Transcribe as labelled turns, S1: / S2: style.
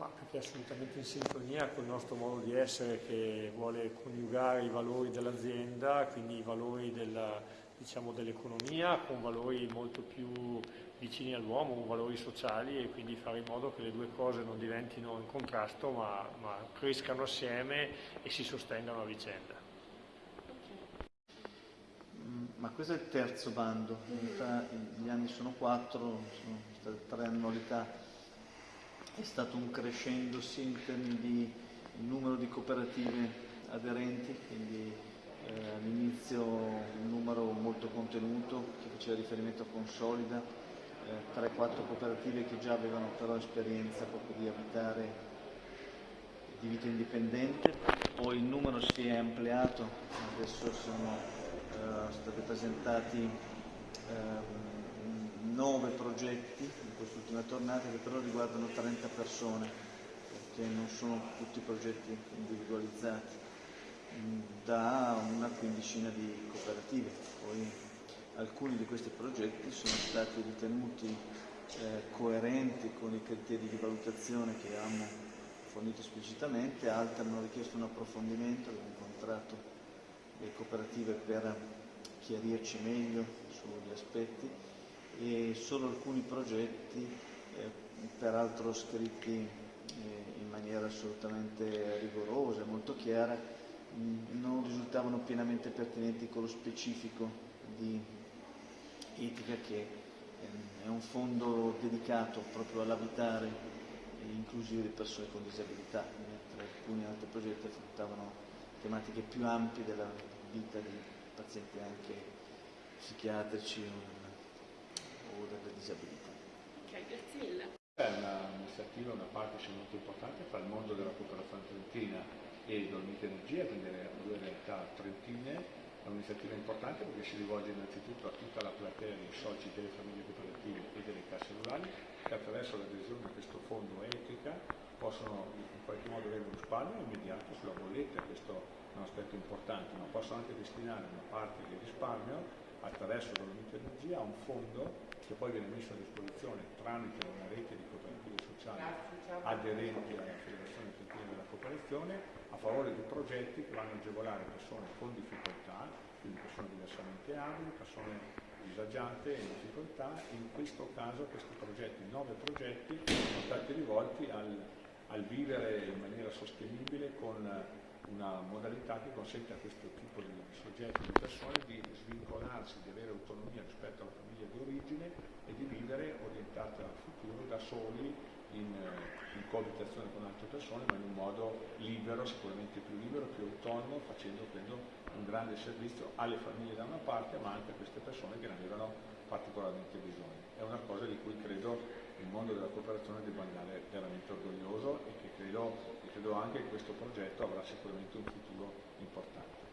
S1: Ma perché è assolutamente in sintonia con il nostro modo di essere che vuole coniugare i valori dell'azienda, quindi i valori della, diciamo, dell'economia con valori molto più vicini all'uomo, valori sociali e quindi fare in modo che le due cose non diventino in contrasto ma, ma crescano assieme e si sostengano a vicenda.
S2: Mm, ma questo è il terzo bando, in realtà gli anni sono quattro, sono state tre annualità è stato un crescendo sia in termini di numero di cooperative aderenti, quindi eh, all'inizio un numero molto contenuto che faceva riferimento a Consolida, eh, 3-4 cooperative che già avevano però esperienza proprio di abitare di vita indipendente, poi il numero si è ampliato, adesso sono eh, stati presentati eh, nove progetti in quest'ultima tornata che però riguardano 30 persone, perché non sono tutti progetti individualizzati, mm, da una quindicina di cooperative. Poi alcuni di questi progetti sono stati ritenuti eh, coerenti con i criteri di valutazione che abbiamo fornito esplicitamente, altri hanno richiesto un approfondimento, abbiamo incontrato le cooperative per chiarirci meglio sugli aspetti e solo alcuni progetti, eh, peraltro scritti eh, in maniera assolutamente rigorosa, molto chiara, mh, non risultavano pienamente pertinenti con lo specifico di etica che eh, è un fondo dedicato proprio all'abitare inclusivo di persone con disabilità, mentre alcuni altri progetti affrontavano tematiche più ampie della vita di pazienti anche psichiatrici disabilità.
S3: Ok, grazie mille.
S4: È un'iniziativa, una parte molto importante fra il mondo della cooperazione trentina e Dolmite Energia, quindi le due realtà trentine. È un'iniziativa importante perché si rivolge innanzitutto a tutta la platea dei soci delle famiglie cooperative e delle casse rurali che attraverso l'adesione a questo fondo etica possono in qualche modo avere un risparmio immediato sulla bolletta, questo è un aspetto importante, ma possono anche destinare una parte del risparmio attraverso Dolomite Energia a un fondo che poi viene messo a disposizione tramite una rete di cooperative sociali aderenti alla Federazione Trentina della Cooperazione a favore di progetti che vanno a agevolare persone con difficoltà, quindi persone diversamente abili, persone disagiate e in difficoltà. In questo caso questi progetti, nove progetti, sono stati rivolti al, al vivere in maniera sostenibile con una modalità che consente a questo tipo di soggetti, di persone, di svincolarsi, di avere autonomia rispetto alla famiglia di origine e di vivere orientate al futuro da soli in, eh, in coabitazione con altre persone, ma in un modo libero, sicuramente più libero, più autonomo, facendo credo un grande servizio alle famiglie da una parte, ma anche a queste persone che ne avevano particolarmente bisogno. È una cosa di cui credo il mondo della cooperazione debba andare veramente orgoglioso e che credo, e credo anche che questo progetto avrà sicuramente un futuro importante.